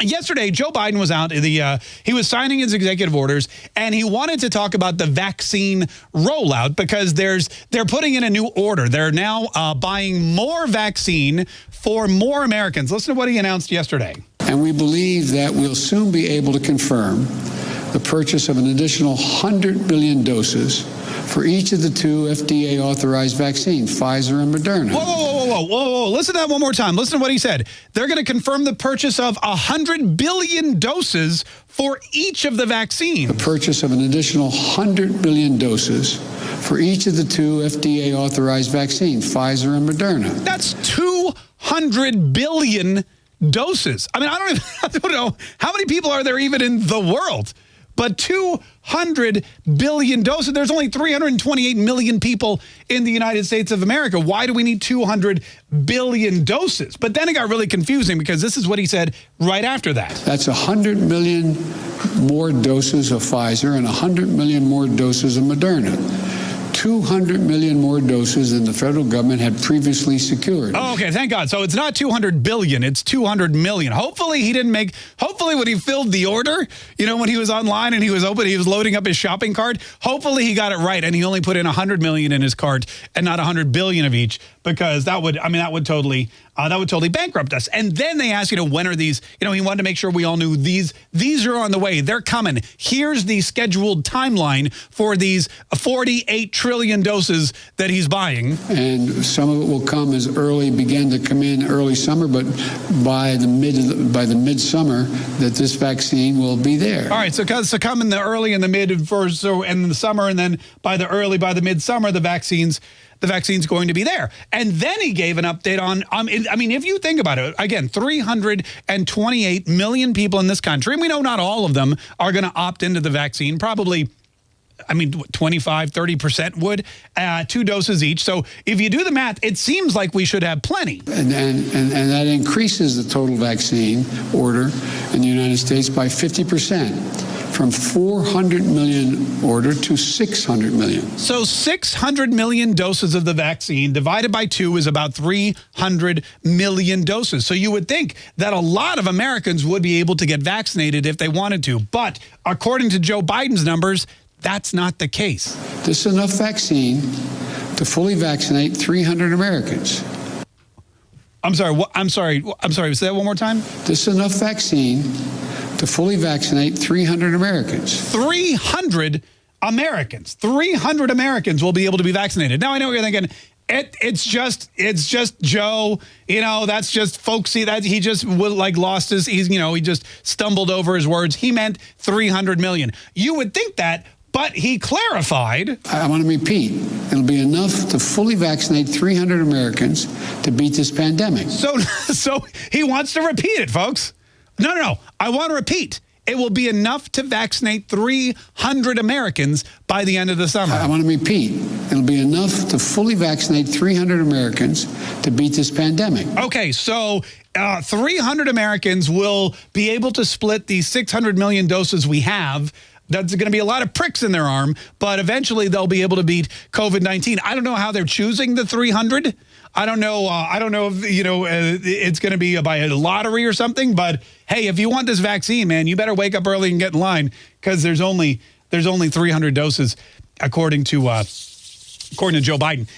yesterday, Joe Biden was out. The uh, he was signing his executive orders, and he wanted to talk about the vaccine rollout because there's they're putting in a new order. They're now uh, buying more vaccine for more Americans. Listen to what he announced yesterday. And we believe that we'll soon be able to confirm the purchase of an additional 100 million doses for each of the two FDA authorized vaccines, Pfizer and Moderna. Whoa, whoa, whoa, whoa, whoa, whoa. Listen to that one more time. Listen to what he said. They're going to confirm the purchase of 100 billion doses for each of the vaccines. The purchase of an additional 100 billion doses for each of the two FDA authorized vaccines, Pfizer and Moderna. That's 200 billion doses. I mean, I don't, even, I don't know. How many people are there even in the world? But 200 billion doses. There's only 328 million people in the United States of America. Why do we need 200 billion doses? But then it got really confusing because this is what he said right after that. That's 100 million more doses of Pfizer and 100 million more doses of Moderna. 200 million more doses than the federal government had previously secured. Oh, okay, thank God. So it's not 200 billion, it's 200 million. Hopefully he didn't make, hopefully when he filled the order, you know, when he was online and he was open, he was loading up his shopping cart, hopefully he got it right and he only put in 100 million in his cart and not 100 billion of each because that would, I mean, that would totally, uh, that would totally bankrupt us. And then they asked, you know, when are these, you know, he wanted to make sure we all knew these, these are on the way. They're coming. Here's the scheduled timeline for these 48 trillion doses that he's buying. And some of it will come as early, begin to come in early summer, but by the mid, by the midsummer that this vaccine will be there. All right. So, so come in the early and the mid for, so, and the summer, and then by the early, by the midsummer, the vaccines the vaccine's going to be there. And then he gave an update on, um, I mean, if you think about it, again, 328 million people in this country, and we know not all of them are going to opt into the vaccine, probably I mean, 25, 30% would, uh, two doses each. So if you do the math, it seems like we should have plenty. And, and, and, and that increases the total vaccine order in the United States by 50% from 400 million order to 600 million. So 600 million doses of the vaccine divided by two is about 300 million doses. So you would think that a lot of Americans would be able to get vaccinated if they wanted to. But according to Joe Biden's numbers, that's not the case. This is enough vaccine to fully vaccinate 300 Americans. I'm sorry. I'm sorry. I'm sorry. Say that one more time. This is enough vaccine to fully vaccinate 300 Americans. 300 Americans. 300 Americans will be able to be vaccinated. Now, I know what you're thinking. It, it's just it's just Joe. You know, that's just folksy. That he just like lost his. He's you know he just stumbled over his words. He meant 300 million. You would think that, but he clarified. I want to repeat. It'll be enough to fully vaccinate 300 Americans to beat this pandemic. So, so he wants to repeat it, folks. No, no, no. I want to repeat. It will be enough to vaccinate 300 Americans by the end of the summer. I want to repeat. It'll be enough to fully vaccinate 300 Americans to beat this pandemic. Okay, so uh, 300 Americans will be able to split the 600 million doses we have that's going to be a lot of pricks in their arm, but eventually they'll be able to beat COVID-19. I don't know how they're choosing the 300. I don't know. Uh, I don't know if, you know, uh, it's going to be by a lottery or something. But, hey, if you want this vaccine, man, you better wake up early and get in line because there's only there's only 300 doses, according to uh, according to Joe Biden.